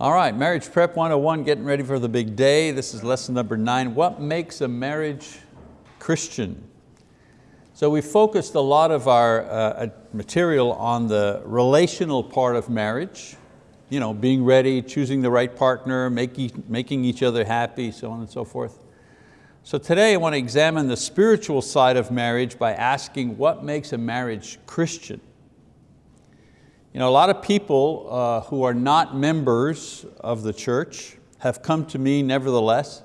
All right, Marriage Prep 101, getting ready for the big day. This is lesson number nine. What makes a marriage Christian? So we focused a lot of our uh, uh, material on the relational part of marriage, you know, being ready, choosing the right partner, making, making each other happy, so on and so forth. So today I want to examine the spiritual side of marriage by asking what makes a marriage Christian? You know, a lot of people uh, who are not members of the church have come to me nevertheless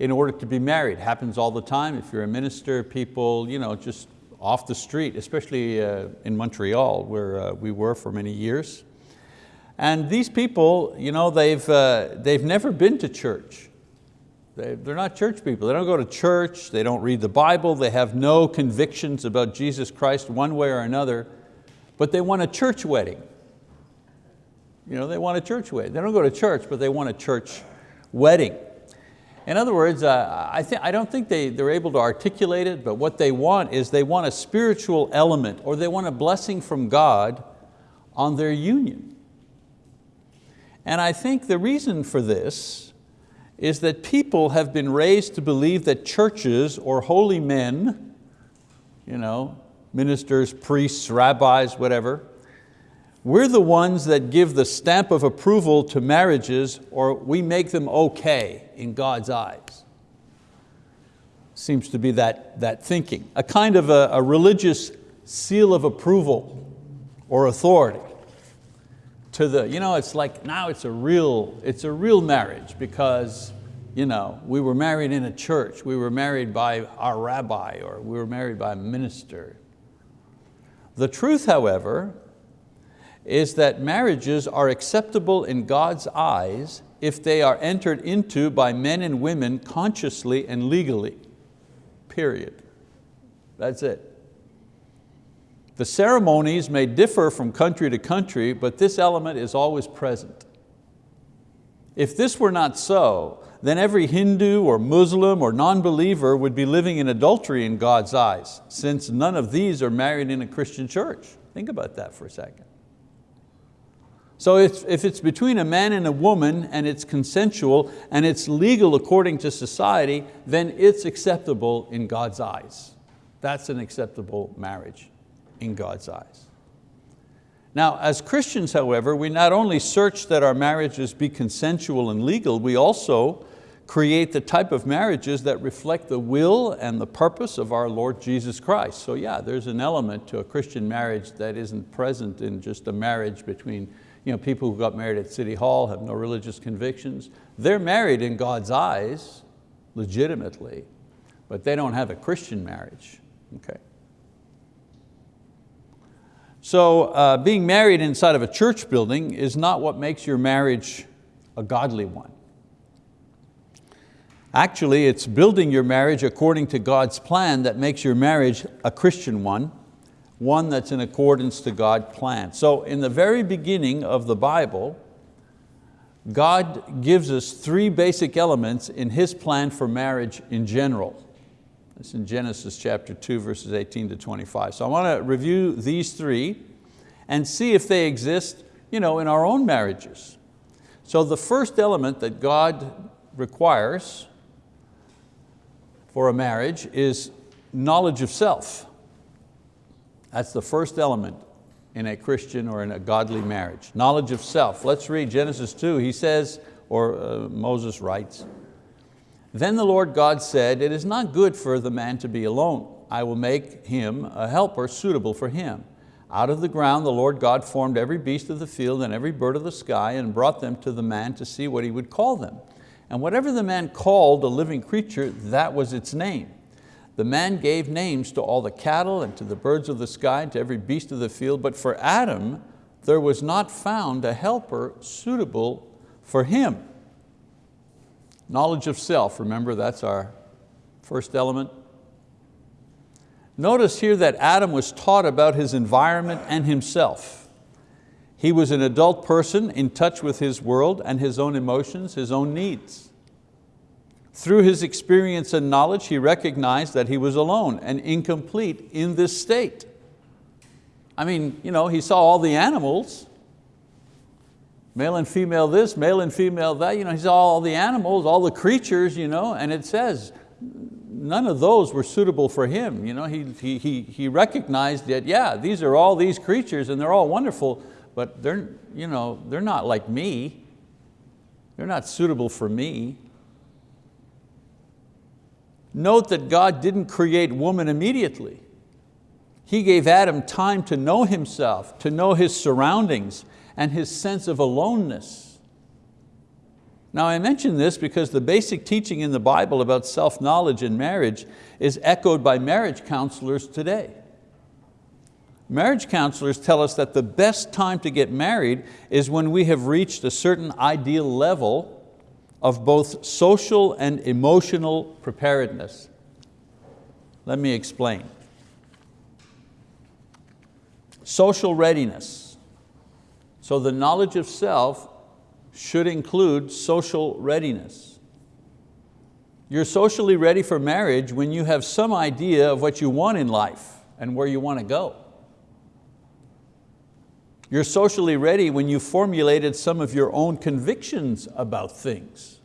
in order to be married. Happens all the time. If you're a minister, people you know, just off the street, especially uh, in Montreal where uh, we were for many years. And these people, you know, they've, uh, they've never been to church. They, they're not church people. They don't go to church, they don't read the Bible, they have no convictions about Jesus Christ one way or another, but they want a church wedding. You know, they want a church wedding. They don't go to church, but they want a church wedding. In other words, uh, I, I don't think they, they're able to articulate it, but what they want is they want a spiritual element or they want a blessing from God on their union. And I think the reason for this is that people have been raised to believe that churches or holy men, you know, ministers, priests, rabbis, whatever, we're the ones that give the stamp of approval to marriages or we make them okay in God's eyes. Seems to be that, that thinking. A kind of a, a religious seal of approval or authority to the, you know, it's like now it's a real, it's a real marriage because you know, we were married in a church, we were married by our rabbi or we were married by a minister. The truth, however, is that marriages are acceptable in God's eyes if they are entered into by men and women consciously and legally, period. That's it. The ceremonies may differ from country to country, but this element is always present. If this were not so, then every Hindu or Muslim or non-believer would be living in adultery in God's eyes, since none of these are married in a Christian church. Think about that for a second. So if, if it's between a man and a woman and it's consensual and it's legal according to society, then it's acceptable in God's eyes. That's an acceptable marriage in God's eyes. Now, as Christians, however, we not only search that our marriages be consensual and legal, we also create the type of marriages that reflect the will and the purpose of our Lord Jesus Christ. So yeah, there's an element to a Christian marriage that isn't present in just a marriage between you know, people who got married at City Hall have no religious convictions. They're married in God's eyes, legitimately, but they don't have a Christian marriage, okay? So uh, being married inside of a church building is not what makes your marriage a godly one. Actually, it's building your marriage according to God's plan that makes your marriage a Christian one one that's in accordance to God's plan. So in the very beginning of the Bible, God gives us three basic elements in His plan for marriage in general. It's in Genesis chapter 2, verses 18 to 25. So I want to review these three and see if they exist you know, in our own marriages. So the first element that God requires for a marriage is knowledge of self. That's the first element in a Christian or in a godly marriage. Knowledge of self. Let's read Genesis 2. He says, or uh, Moses writes, Then the Lord God said, It is not good for the man to be alone. I will make him a helper suitable for him. Out of the ground the Lord God formed every beast of the field and every bird of the sky and brought them to the man to see what he would call them. And whatever the man called a living creature, that was its name. The man gave names to all the cattle and to the birds of the sky and to every beast of the field, but for Adam there was not found a helper suitable for him. Knowledge of self, remember that's our first element. Notice here that Adam was taught about his environment and himself. He was an adult person in touch with his world and his own emotions, his own needs. Through his experience and knowledge, he recognized that he was alone and incomplete in this state. I mean, you know, he saw all the animals, male and female this, male and female that. You know, he's all the animals, all the creatures, you know, and it says none of those were suitable for him. You know, he, he, he, he recognized that, yeah, these are all these creatures and they're all wonderful, but they're, you know, they're not like me. They're not suitable for me. Note that God didn't create woman immediately. He gave Adam time to know himself, to know his surroundings and his sense of aloneness. Now I mention this because the basic teaching in the Bible about self-knowledge in marriage is echoed by marriage counselors today. Marriage counselors tell us that the best time to get married is when we have reached a certain ideal level of both social and emotional preparedness. Let me explain. Social readiness. So the knowledge of self should include social readiness. You're socially ready for marriage when you have some idea of what you want in life and where you want to go. You're socially ready when you formulated some of your own convictions about things.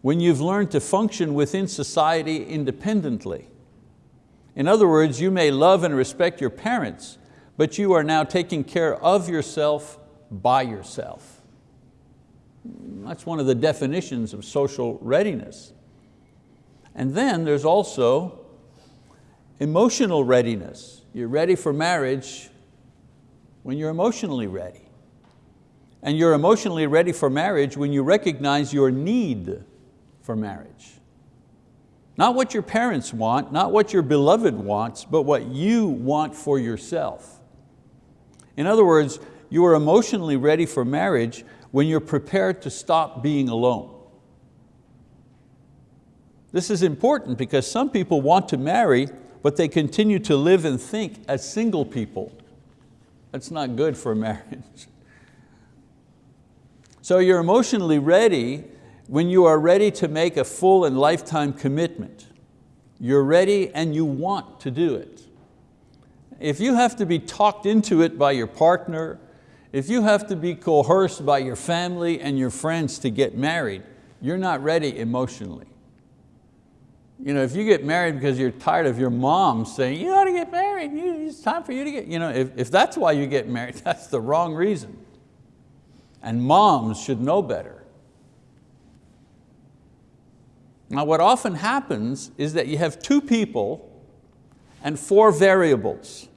When you've learned to function within society independently. In other words, you may love and respect your parents, but you are now taking care of yourself by yourself. That's one of the definitions of social readiness. And then there's also emotional readiness. You're ready for marriage when you're emotionally ready. And you're emotionally ready for marriage when you recognize your need for marriage. Not what your parents want, not what your beloved wants, but what you want for yourself. In other words, you are emotionally ready for marriage when you're prepared to stop being alone. This is important because some people want to marry, but they continue to live and think as single people. That's not good for marriage. So you're emotionally ready when you are ready to make a full and lifetime commitment. You're ready and you want to do it. If you have to be talked into it by your partner, if you have to be coerced by your family and your friends to get married, you're not ready emotionally. You know, if you get married because you're tired of your mom saying, you ought to get married, it's time for you to get, you know, if, if that's why you get married, that's the wrong reason. And moms should know better. Now what often happens is that you have two people and four variables,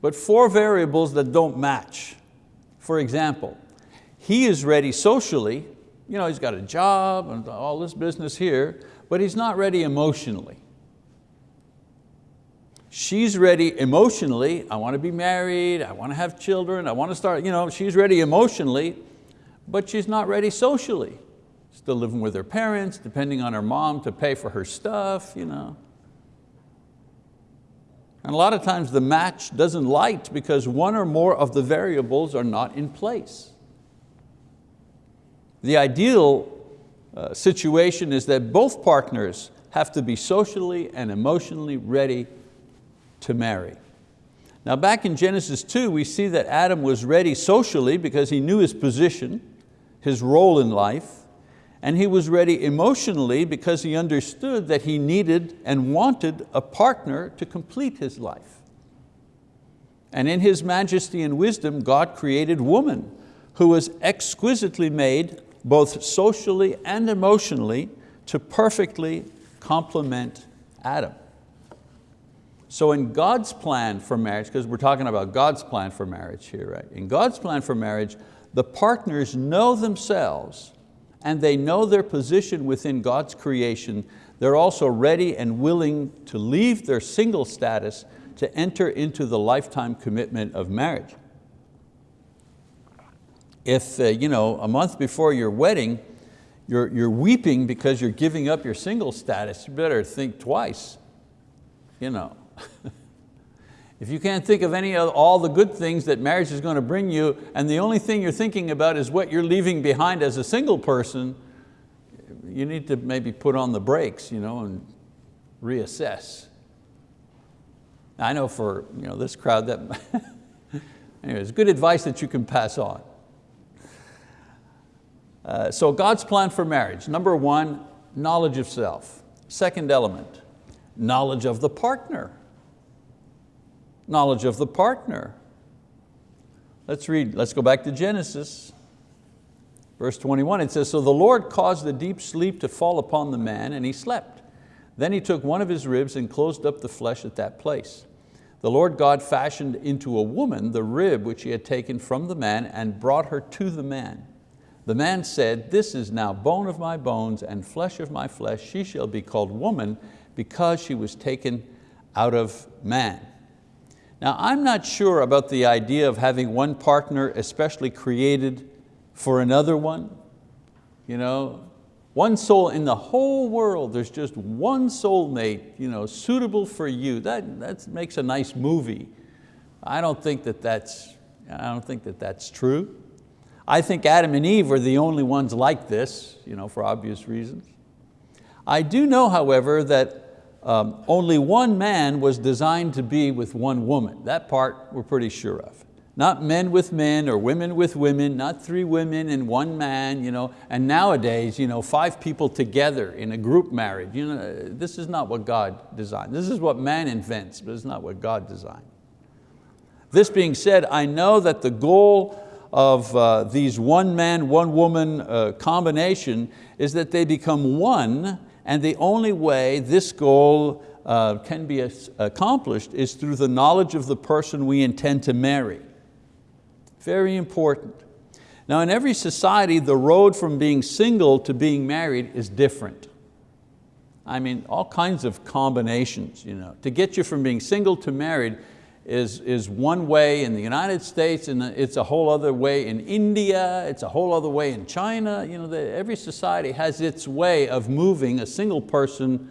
but four variables that don't match. For example, he is ready socially, you know, he's got a job and all this business here, but he's not ready emotionally. She's ready emotionally, I want to be married, I want to have children, I want to start, you know, she's ready emotionally, but she's not ready socially still living with her parents, depending on her mom to pay for her stuff. You know. And a lot of times the match doesn't light because one or more of the variables are not in place. The ideal uh, situation is that both partners have to be socially and emotionally ready to marry. Now back in Genesis 2, we see that Adam was ready socially because he knew his position, his role in life and he was ready emotionally because he understood that he needed and wanted a partner to complete his life. And in His majesty and wisdom, God created woman who was exquisitely made both socially and emotionally to perfectly complement Adam. So in God's plan for marriage, because we're talking about God's plan for marriage here, right? In God's plan for marriage, the partners know themselves and they know their position within God's creation, they're also ready and willing to leave their single status to enter into the lifetime commitment of marriage. If uh, you know, a month before your wedding, you're, you're weeping because you're giving up your single status, you better think twice. You know. If you can't think of any of all the good things that marriage is going to bring you, and the only thing you're thinking about is what you're leaving behind as a single person, you need to maybe put on the brakes you know, and reassess. I know for you know, this crowd that Anyway, it's good advice that you can pass on. Uh, so God's plan for marriage, number one, knowledge of self. Second element, knowledge of the partner. Knowledge of the partner. Let's read, let's go back to Genesis. Verse 21, it says, So the Lord caused a deep sleep to fall upon the man and he slept. Then he took one of his ribs and closed up the flesh at that place. The Lord God fashioned into a woman the rib which he had taken from the man and brought her to the man. The man said, this is now bone of my bones and flesh of my flesh. She shall be called woman because she was taken out of man. Now I'm not sure about the idea of having one partner especially created for another one. You know, one soul in the whole world, there's just one soulmate you know, suitable for you. That, that makes a nice movie. I don't think that that's, I don't think that that's true. I think Adam and Eve were the only ones like this, you know, for obvious reasons. I do know, however, that um, only one man was designed to be with one woman. That part we're pretty sure of. Not men with men or women with women, not three women and one man. You know, and nowadays, you know, five people together in a group marriage. You know, this is not what God designed. This is what man invents, but it's not what God designed. This being said, I know that the goal of uh, these one man, one woman uh, combination is that they become one and the only way this goal uh, can be accomplished is through the knowledge of the person we intend to marry. Very important. Now in every society, the road from being single to being married is different. I mean, all kinds of combinations. You know. To get you from being single to married, is, is one way in the United States and it's a whole other way in India, it's a whole other way in China. You know, the, every society has its way of moving a single person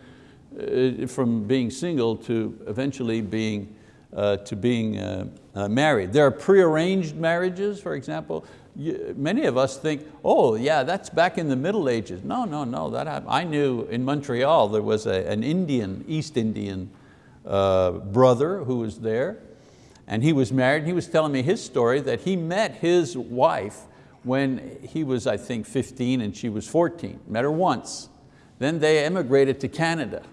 uh, from being single to eventually being, uh, to being uh, uh married. There are prearranged marriages, for example. You, many of us think, oh yeah, that's back in the Middle Ages. No, no, no, that. I knew in Montreal there was a, an Indian, East Indian uh, brother who was there and he was married. He was telling me his story that he met his wife when he was, I think, 15 and she was 14. Met her once. Then they emigrated to Canada,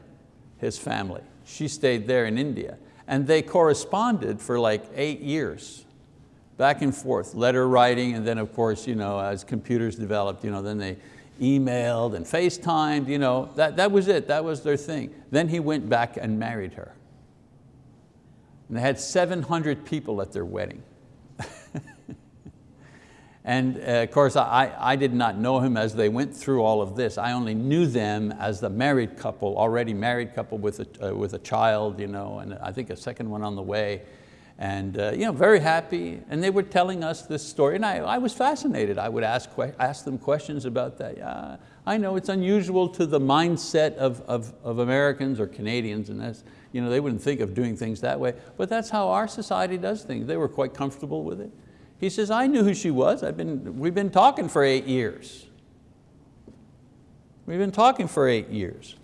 his family. She stayed there in India. And they corresponded for like eight years, back and forth, letter writing, and then of course, you know, as computers developed, you know, then they emailed and FaceTimed, you know, that, that was it, that was their thing. Then he went back and married her. And they had 700 people at their wedding. and uh, of course, I, I did not know him as they went through all of this. I only knew them as the married couple, already married couple with a, uh, with a child, you know, and I think a second one on the way. And uh, you know, very happy. And they were telling us this story, and I, I was fascinated. I would ask, ask them questions about that. Yeah, I know it's unusual to the mindset of, of, of Americans or Canadians, and that's, you know, they wouldn't think of doing things that way, but that's how our society does things. They were quite comfortable with it. He says, I knew who she was. I've been, we've been talking for eight years. We've been talking for eight years.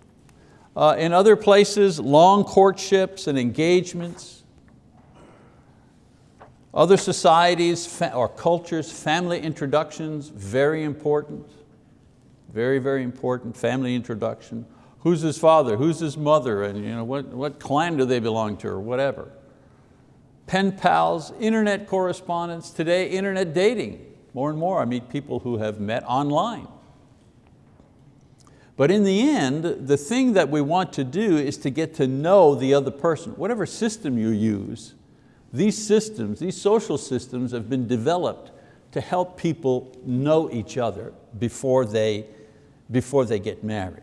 Uh, in other places, long courtships and engagements. Other societies or cultures, family introductions, very important. Very, very important, family introduction who's his father, who's his mother, and you know, what, what clan do they belong to or whatever. Pen pals, internet correspondence, today internet dating. More and more I meet people who have met online. But in the end, the thing that we want to do is to get to know the other person. Whatever system you use, these systems, these social systems have been developed to help people know each other before they, before they get married.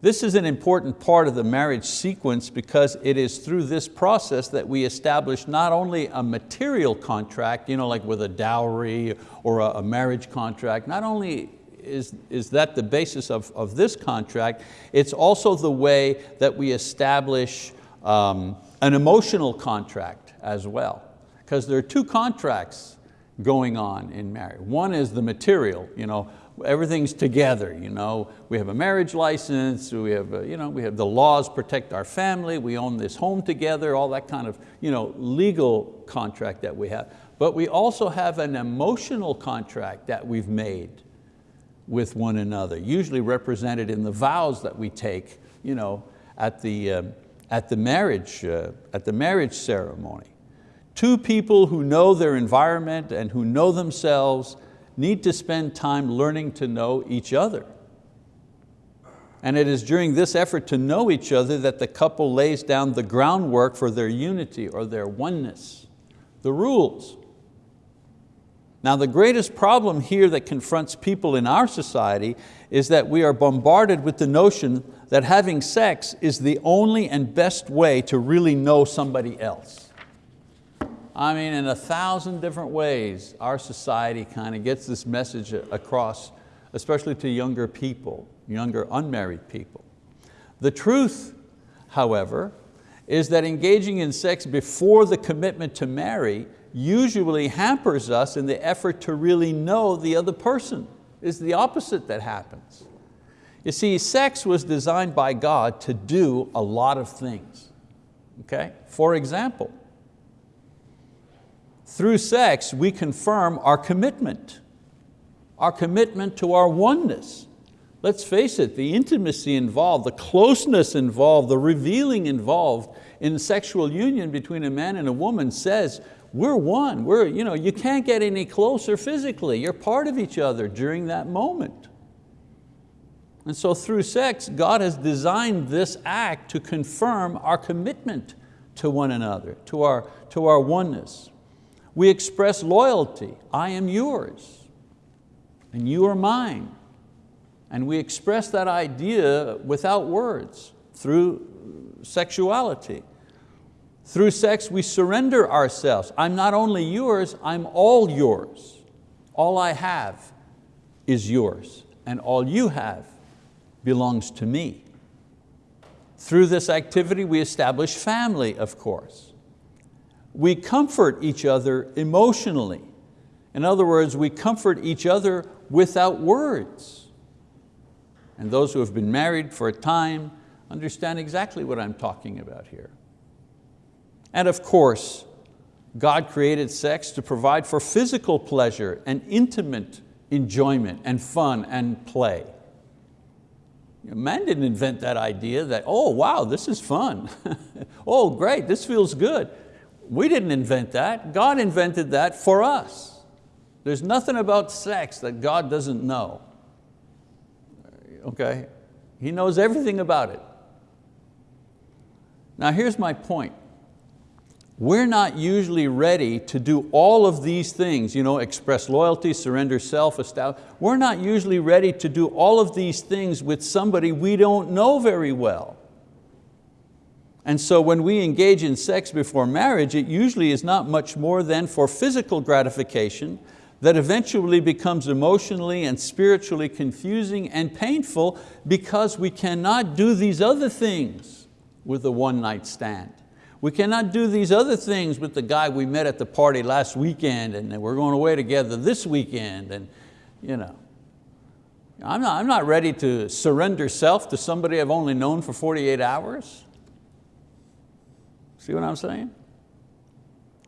This is an important part of the marriage sequence because it is through this process that we establish not only a material contract, you know, like with a dowry or a, marriage contract, not only is, is that the basis of, of this contract, it's also the way that we establish um, an emotional contract as well. Because there are two contracts going on in marriage. One is the material, you know, everything's together. You know? We have a marriage license, we have, a, you know, we have the laws protect our family, we own this home together, all that kind of you know, legal contract that we have. But we also have an emotional contract that we've made with one another, usually represented in the vows that we take you know, at, the, um, at, the marriage, uh, at the marriage ceremony. Two people who know their environment and who know themselves need to spend time learning to know each other. And it is during this effort to know each other that the couple lays down the groundwork for their unity or their oneness, the rules. Now the greatest problem here that confronts people in our society is that we are bombarded with the notion that having sex is the only and best way to really know somebody else. I mean, in a thousand different ways, our society kind of gets this message across, especially to younger people, younger unmarried people. The truth, however, is that engaging in sex before the commitment to marry usually hampers us in the effort to really know the other person. It's the opposite that happens. You see, sex was designed by God to do a lot of things. Okay? For example, through sex, we confirm our commitment, our commitment to our oneness. Let's face it, the intimacy involved, the closeness involved, the revealing involved in sexual union between a man and a woman says, we're one, we're, you, know, you can't get any closer physically, you're part of each other during that moment. And so through sex, God has designed this act to confirm our commitment to one another, to our, to our oneness. We express loyalty, I am yours, and you are mine. And we express that idea without words, through sexuality. Through sex, we surrender ourselves. I'm not only yours, I'm all yours. All I have is yours, and all you have belongs to me. Through this activity, we establish family, of course we comfort each other emotionally. In other words, we comfort each other without words. And those who have been married for a time understand exactly what I'm talking about here. And of course, God created sex to provide for physical pleasure and intimate enjoyment and fun and play. Man didn't invent that idea that, oh wow, this is fun. oh great, this feels good. We didn't invent that. God invented that for us. There's nothing about sex that God doesn't know. Okay? He knows everything about it. Now here's my point. We're not usually ready to do all of these things, you know, express loyalty, surrender self, establish. We're not usually ready to do all of these things with somebody we don't know very well. And so when we engage in sex before marriage, it usually is not much more than for physical gratification that eventually becomes emotionally and spiritually confusing and painful because we cannot do these other things with a one night stand. We cannot do these other things with the guy we met at the party last weekend and we're going away together this weekend. And, you know. I'm, not, I'm not ready to surrender self to somebody I've only known for 48 hours. See what I'm saying?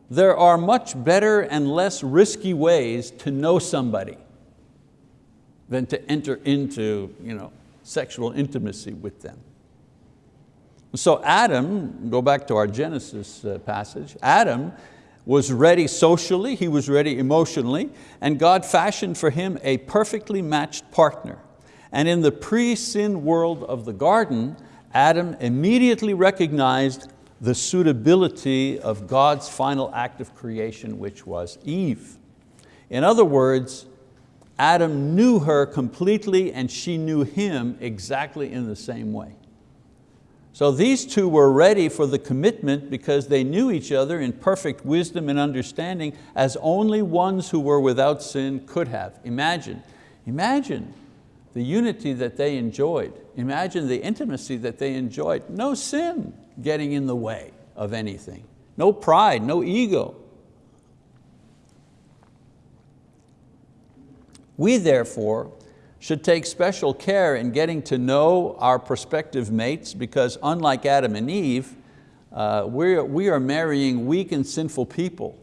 There are much better and less risky ways to know somebody than to enter into you know, sexual intimacy with them. So Adam, go back to our Genesis uh, passage, Adam was ready socially, he was ready emotionally, and God fashioned for him a perfectly matched partner. And in the pre-sin world of the garden, Adam immediately recognized the suitability of God's final act of creation, which was Eve. In other words, Adam knew her completely and she knew him exactly in the same way. So these two were ready for the commitment because they knew each other in perfect wisdom and understanding as only ones who were without sin could have. Imagine, imagine the unity that they enjoyed. Imagine the intimacy that they enjoyed. No sin getting in the way of anything. No pride, no ego. We therefore should take special care in getting to know our prospective mates because unlike Adam and Eve, uh, we're, we are marrying weak and sinful people.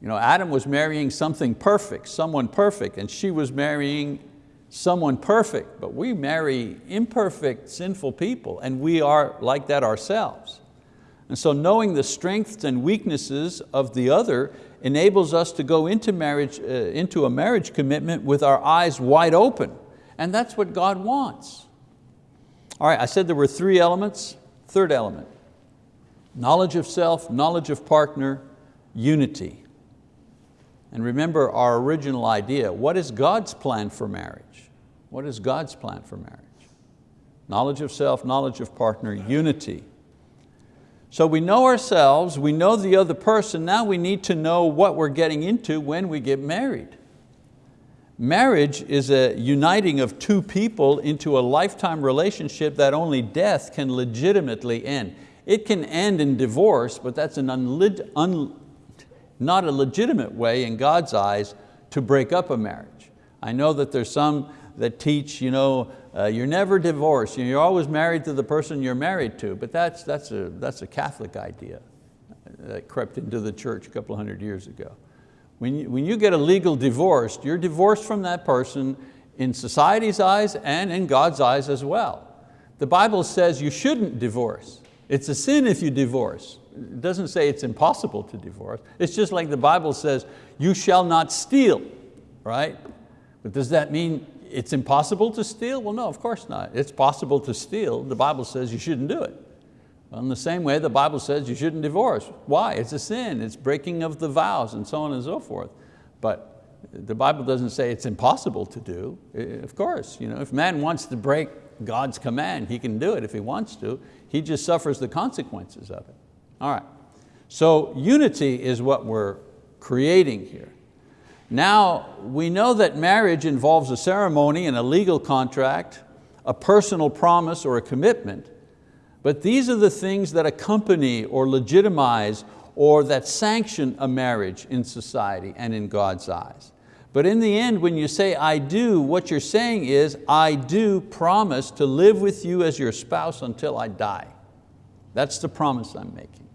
You know, Adam was marrying something perfect, someone perfect, and she was marrying someone perfect, but we marry imperfect, sinful people, and we are like that ourselves. And so knowing the strengths and weaknesses of the other enables us to go into, marriage, uh, into a marriage commitment with our eyes wide open. And that's what God wants. All right, I said there were three elements. Third element, knowledge of self, knowledge of partner, unity. And remember our original idea, what is God's plan for marriage? What is God's plan for marriage? Knowledge of self, knowledge of partner, unity. So we know ourselves, we know the other person, now we need to know what we're getting into when we get married. Marriage is a uniting of two people into a lifetime relationship that only death can legitimately end. It can end in divorce, but that's an un not a legitimate way in God's eyes to break up a marriage. I know that there's some that teach, you know, uh, you're never divorced, you're always married to the person you're married to, but that's, that's, a, that's a Catholic idea that crept into the church a couple hundred years ago. When you, when you get a legal divorce, you're divorced from that person in society's eyes and in God's eyes as well. The Bible says you shouldn't divorce. It's a sin if you divorce. It doesn't say it's impossible to divorce. It's just like the Bible says, you shall not steal, right? But does that mean it's impossible to steal? Well, no, of course not. It's possible to steal. The Bible says you shouldn't do it. In the same way, the Bible says you shouldn't divorce. Why? It's a sin, it's breaking of the vows and so on and so forth. But the Bible doesn't say it's impossible to do. Of course, you know, if man wants to break God's command, he can do it if he wants to. He just suffers the consequences of it. All right, so unity is what we're creating here. Now, we know that marriage involves a ceremony and a legal contract, a personal promise or a commitment, but these are the things that accompany or legitimize or that sanction a marriage in society and in God's eyes. But in the end, when you say I do, what you're saying is I do promise to live with you as your spouse until I die. That's the promise I'm making.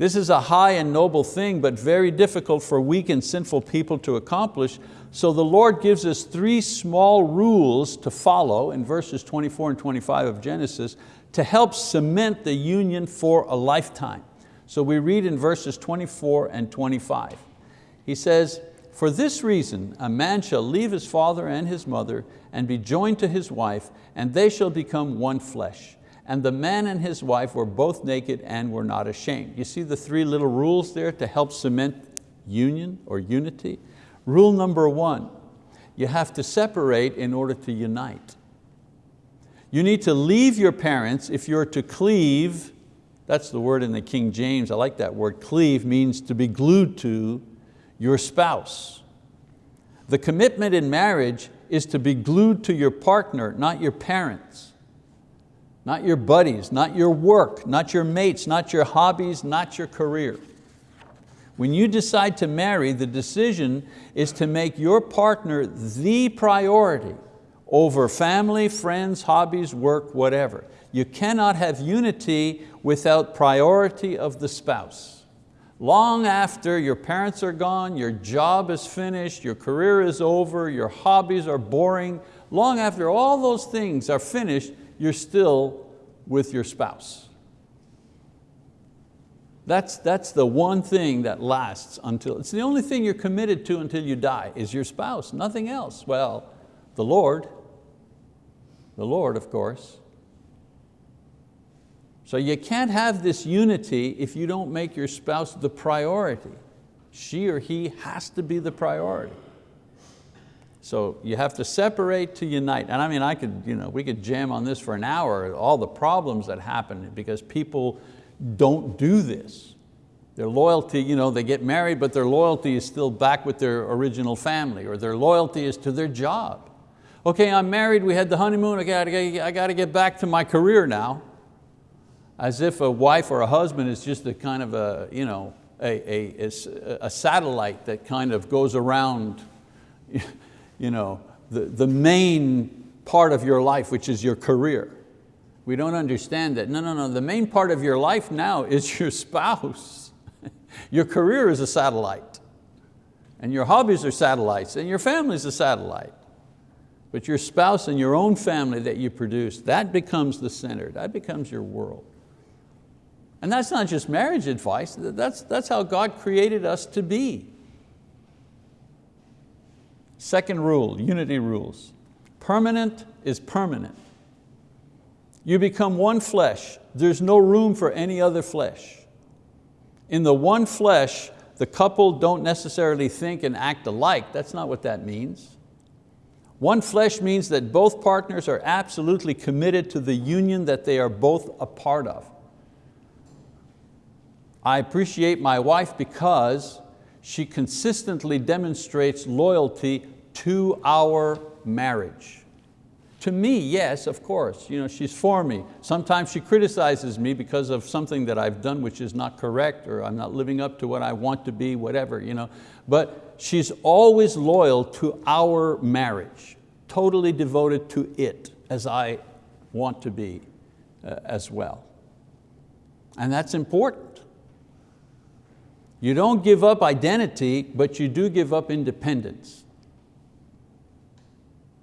This is a high and noble thing, but very difficult for weak and sinful people to accomplish. So the Lord gives us three small rules to follow in verses 24 and 25 of Genesis to help cement the union for a lifetime. So we read in verses 24 and 25. He says, for this reason, a man shall leave his father and his mother and be joined to his wife, and they shall become one flesh and the man and his wife were both naked and were not ashamed. You see the three little rules there to help cement union or unity? Rule number one, you have to separate in order to unite. You need to leave your parents if you're to cleave, that's the word in the King James, I like that word, cleave means to be glued to your spouse. The commitment in marriage is to be glued to your partner, not your parents not your buddies, not your work, not your mates, not your hobbies, not your career. When you decide to marry, the decision is to make your partner the priority over family, friends, hobbies, work, whatever. You cannot have unity without priority of the spouse. Long after your parents are gone, your job is finished, your career is over, your hobbies are boring, long after all those things are finished, you're still with your spouse. That's, that's the one thing that lasts until, it's the only thing you're committed to until you die, is your spouse, nothing else. Well, the Lord, the Lord of course. So you can't have this unity if you don't make your spouse the priority. She or he has to be the priority. So you have to separate to unite. And I mean, I could, you know, we could jam on this for an hour, all the problems that happen because people don't do this. Their loyalty, you know, they get married, but their loyalty is still back with their original family, or their loyalty is to their job. Okay, I'm married, we had the honeymoon, I got to, I got to get back to my career now. As if a wife or a husband is just a kind of a, you know, a, a, a satellite that kind of goes around you know, the, the main part of your life, which is your career. We don't understand that. No, no, no, the main part of your life now is your spouse. your career is a satellite. And your hobbies are satellites, and your family is a satellite. But your spouse and your own family that you produce, that becomes the center, that becomes your world. And that's not just marriage advice, that's, that's how God created us to be. Second rule, unity rules. Permanent is permanent. You become one flesh. There's no room for any other flesh. In the one flesh, the couple don't necessarily think and act alike. That's not what that means. One flesh means that both partners are absolutely committed to the union that they are both a part of. I appreciate my wife because she consistently demonstrates loyalty to our marriage. To me, yes, of course, you know, she's for me. Sometimes she criticizes me because of something that I've done which is not correct or I'm not living up to what I want to be, whatever. You know. But she's always loyal to our marriage, totally devoted to it as I want to be uh, as well. And that's important. You don't give up identity, but you do give up independence.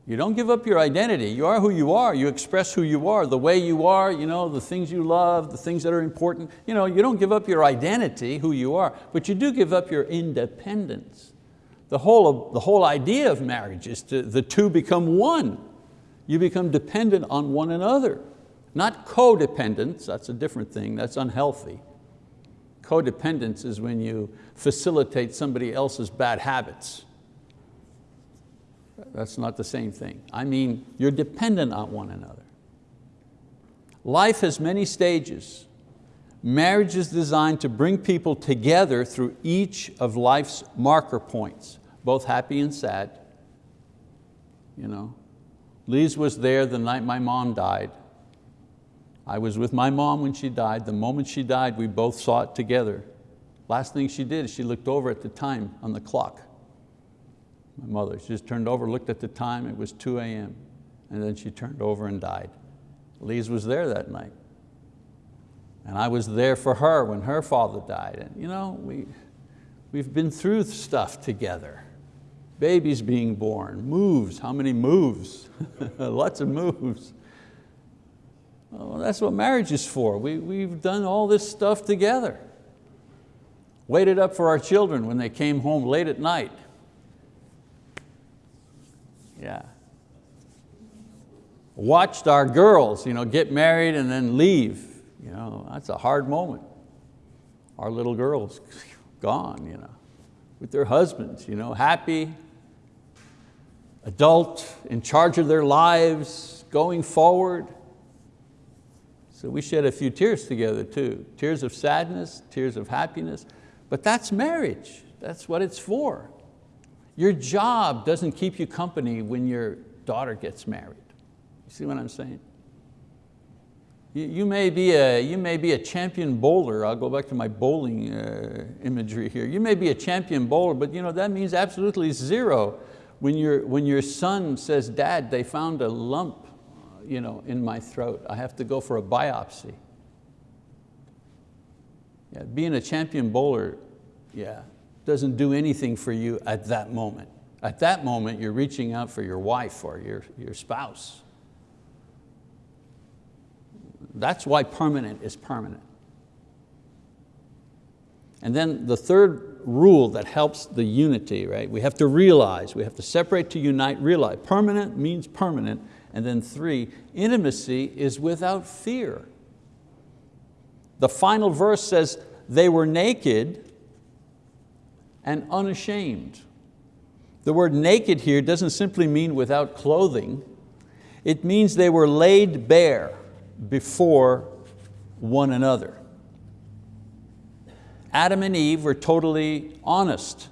You don't give up your identity. You are who you are. You express who you are, the way you are, you know, the things you love, the things that are important. You, know, you don't give up your identity, who you are, but you do give up your independence. The whole, of, the whole idea of marriage is to, the two become one. You become dependent on one another. Not codependence, that's a different thing, that's unhealthy. Codependence is when you facilitate somebody else's bad habits. That's not the same thing. I mean, you're dependent on one another. Life has many stages. Marriage is designed to bring people together through each of life's marker points, both happy and sad. You know, Lise was there the night my mom died. I was with my mom when she died. The moment she died, we both saw it together. Last thing she did she looked over at the time on the clock my mother. She just turned over, looked at the time, it was 2 a.m. And then she turned over and died. Lise was there that night. And I was there for her when her father died. And you know, we, we've been through stuff together. Babies being born, moves, how many moves? Lots of moves. That's what marriage is for. We, we've done all this stuff together. Waited up for our children when they came home late at night yeah. Watched our girls you know, get married and then leave. You know, that's a hard moment. Our little girls gone, you know, with their husbands, you know, happy, adult, in charge of their lives, going forward. So we shed a few tears together too. Tears of sadness, tears of happiness. But that's marriage. That's what it's for. Your job doesn't keep you company when your daughter gets married. You see what I'm saying? You, you, may, be a, you may be a champion bowler. I'll go back to my bowling uh, imagery here. You may be a champion bowler, but you know, that means absolutely zero when, your when your son says, dad, they found a lump you know, in my throat. I have to go for a biopsy. Yeah, being a champion bowler, yeah, doesn't do anything for you at that moment. At that moment, you're reaching out for your wife or your, your spouse. That's why permanent is permanent. And then the third rule that helps the unity, right? We have to realize, we have to separate to unite, realize. Permanent means permanent. And then three, intimacy is without fear. The final verse says, they were naked and unashamed. The word naked here doesn't simply mean without clothing. It means they were laid bare before one another. Adam and Eve were totally honest.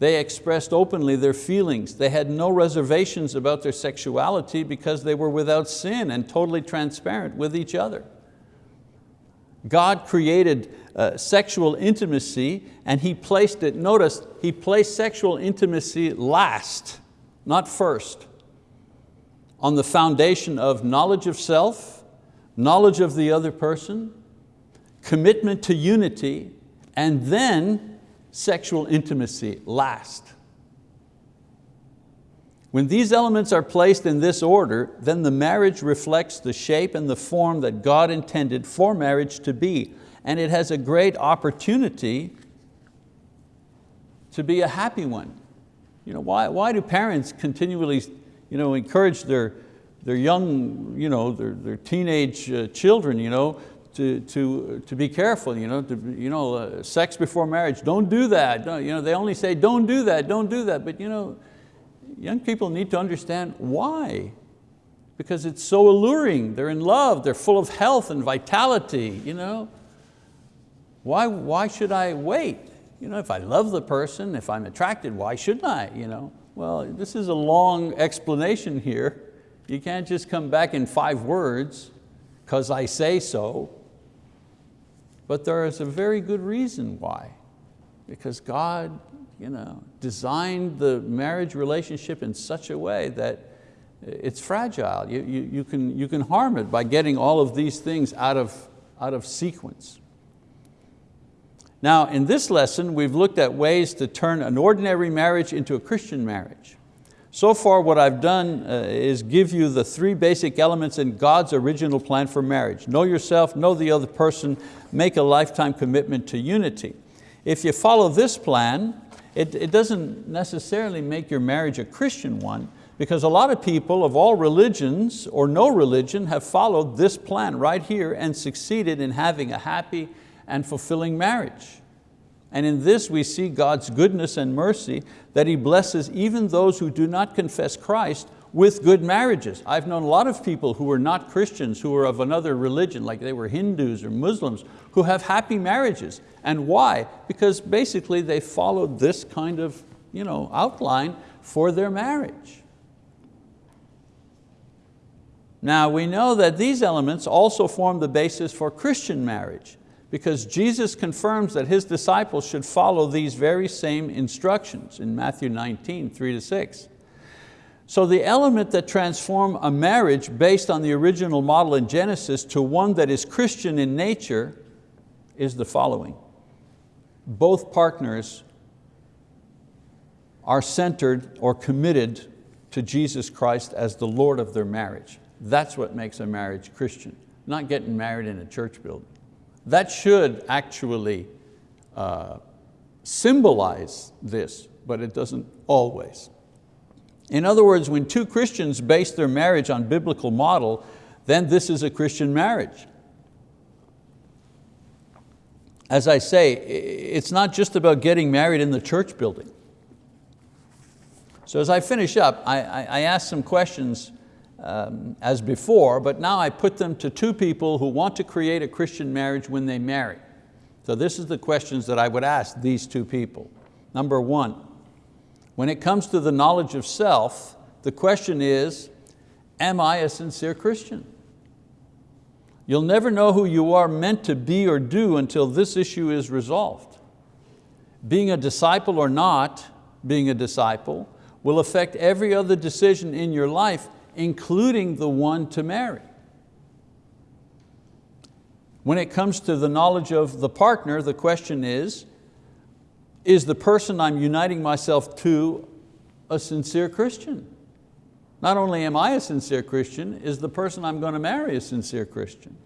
They expressed openly their feelings. They had no reservations about their sexuality because they were without sin and totally transparent with each other. God created uh, sexual intimacy and He placed it, notice, He placed sexual intimacy last not first, on the foundation of knowledge of self, knowledge of the other person, commitment to unity, and then sexual intimacy last. When these elements are placed in this order, then the marriage reflects the shape and the form that God intended for marriage to be. And it has a great opportunity to be a happy one. You know, why, why do parents continually you know, encourage their, their young, you know, their, their teenage uh, children you know, to, to, to be careful, you know, to, you know uh, sex before marriage, don't do that. Don't, you know, they only say, don't do that, don't do that. But you know, young people need to understand why. Because it's so alluring, they're in love, they're full of health and vitality. You know? Why, why should I wait? You know, if I love the person, if I'm attracted, why shouldn't I? You know? Well, this is a long explanation here. You can't just come back in five words, because I say so. But there is a very good reason why. Because God you know, designed the marriage relationship in such a way that it's fragile. You, you, you, can, you can harm it by getting all of these things out of, out of sequence. Now, in this lesson, we've looked at ways to turn an ordinary marriage into a Christian marriage. So far what I've done uh, is give you the three basic elements in God's original plan for marriage. Know yourself, know the other person, make a lifetime commitment to unity. If you follow this plan, it, it doesn't necessarily make your marriage a Christian one because a lot of people of all religions or no religion have followed this plan right here and succeeded in having a happy and fulfilling marriage. And in this we see God's goodness and mercy that He blesses even those who do not confess Christ with good marriages. I've known a lot of people who were not Christians, who were of another religion, like they were Hindus or Muslims, who have happy marriages. And why? Because basically they followed this kind of you know, outline for their marriage. Now we know that these elements also form the basis for Christian marriage because Jesus confirms that His disciples should follow these very same instructions in Matthew 19, three to six. So the element that transform a marriage based on the original model in Genesis to one that is Christian in nature is the following. Both partners are centered or committed to Jesus Christ as the Lord of their marriage. That's what makes a marriage Christian, not getting married in a church building. That should actually uh, symbolize this, but it doesn't always. In other words, when two Christians base their marriage on biblical model, then this is a Christian marriage. As I say, it's not just about getting married in the church building. So as I finish up, I, I, I ask some questions um, as before, but now I put them to two people who want to create a Christian marriage when they marry. So this is the questions that I would ask these two people. Number one, when it comes to the knowledge of self, the question is, am I a sincere Christian? You'll never know who you are meant to be or do until this issue is resolved. Being a disciple or not being a disciple will affect every other decision in your life, including the one to marry. When it comes to the knowledge of the partner, the question is, is the person I'm uniting myself to a sincere Christian? Not only am I a sincere Christian, is the person I'm going to marry a sincere Christian?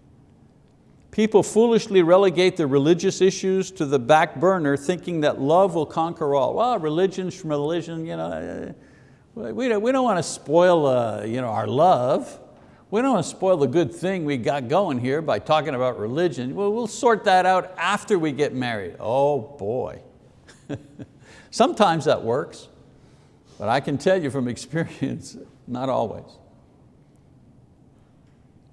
People foolishly relegate the religious issues to the back burner thinking that love will conquer all. Well, religion, religion, you know, we don't, we don't want to spoil uh, you know, our love. We don't want to spoil the good thing we got going here by talking about religion. Well, we'll sort that out after we get married. Oh boy. Sometimes that works. But I can tell you from experience, not always.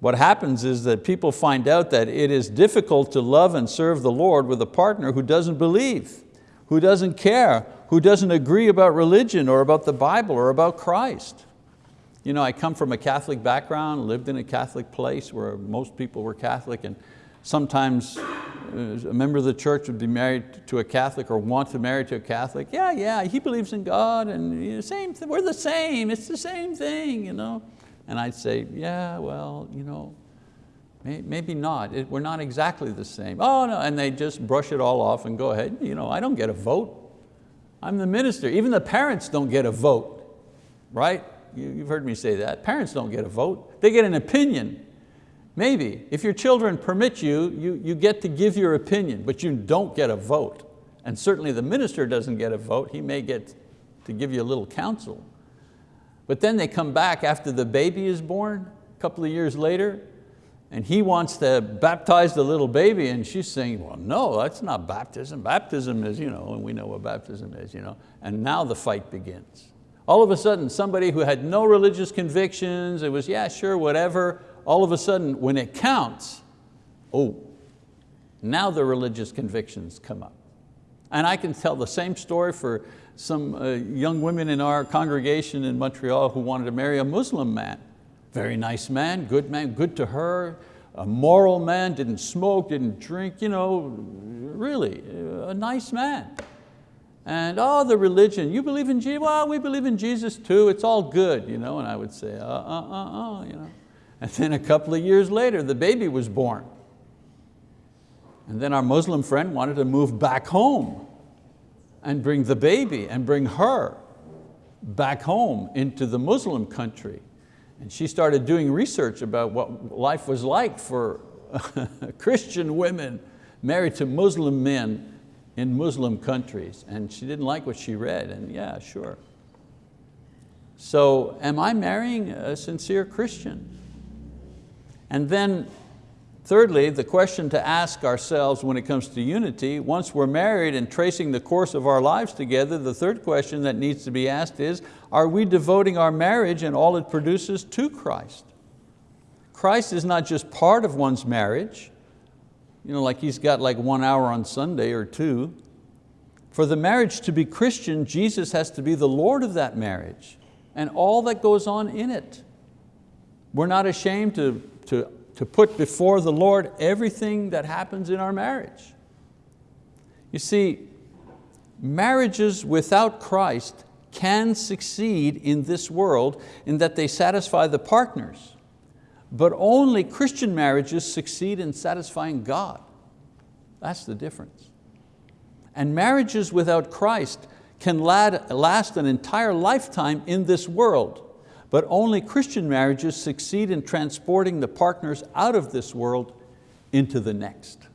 What happens is that people find out that it is difficult to love and serve the Lord with a partner who doesn't believe, who doesn't care, who doesn't agree about religion or about the Bible or about Christ. You know, I come from a Catholic background, lived in a Catholic place where most people were Catholic and sometimes uh, a member of the church would be married to a Catholic or want to marry to a Catholic, yeah, yeah, he believes in God and you know, same, we're the same, it's the same thing. You know? And I'd say, yeah, well, you know, may, maybe not, it, we're not exactly the same. Oh no, and they just brush it all off and go ahead, you know, I don't get a vote. I'm the minister. Even the parents don't get a vote, right? You, you've heard me say that. Parents don't get a vote. They get an opinion. Maybe, if your children permit you, you, you get to give your opinion, but you don't get a vote. And certainly the minister doesn't get a vote, he may get to give you a little counsel. But then they come back after the baby is born, a couple of years later, and he wants to baptize the little baby and she's saying, well, no, that's not baptism. Baptism is, you know, and we know what baptism is, you know, and now the fight begins. All of a sudden, somebody who had no religious convictions, it was, yeah, sure, whatever, all of a sudden, when it counts, oh, now the religious convictions come up. And I can tell the same story for some uh, young women in our congregation in Montreal who wanted to marry a Muslim man. Very nice man, good man, good to her, a moral man, didn't smoke, didn't drink, you know, really, a nice man. And oh, the religion, you believe in Jesus? Well, we believe in Jesus too, it's all good, you know, and I would say, uh, uh, uh, uh, you know. And then a couple of years later, the baby was born. And then our Muslim friend wanted to move back home and bring the baby and bring her back home into the Muslim country. And she started doing research about what life was like for Christian women married to Muslim men in Muslim countries. And she didn't like what she read, and yeah, sure. So am I marrying a sincere Christian? And then thirdly, the question to ask ourselves when it comes to unity, once we're married and tracing the course of our lives together, the third question that needs to be asked is, are we devoting our marriage and all it produces to Christ? Christ is not just part of one's marriage, you know, like he's got like one hour on Sunday or two. For the marriage to be Christian, Jesus has to be the Lord of that marriage and all that goes on in it. We're not ashamed to to, to put before the Lord everything that happens in our marriage. You see, marriages without Christ can succeed in this world in that they satisfy the partners, but only Christian marriages succeed in satisfying God. That's the difference. And marriages without Christ can last an entire lifetime in this world, but only Christian marriages succeed in transporting the partners out of this world into the next.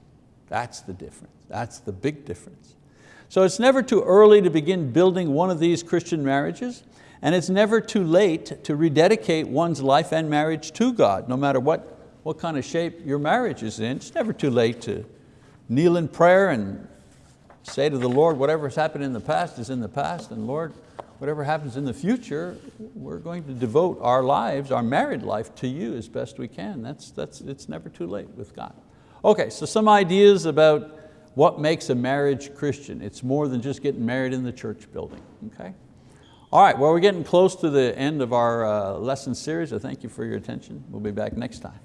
That's the difference, that's the big difference. So it's never too early to begin building one of these Christian marriages, and it's never too late to rededicate one's life and marriage to God, no matter what, what kind of shape your marriage is in. It's never too late to kneel in prayer and say to the Lord, whatever's happened in the past is in the past, and Lord, whatever happens in the future, we're going to devote our lives, our married life to you as best we can. That's, that's, it's never too late with God. Okay, so some ideas about what makes a marriage Christian. It's more than just getting married in the church building, okay? All right, well we're getting close to the end of our uh, lesson series. I thank you for your attention. We'll be back next time.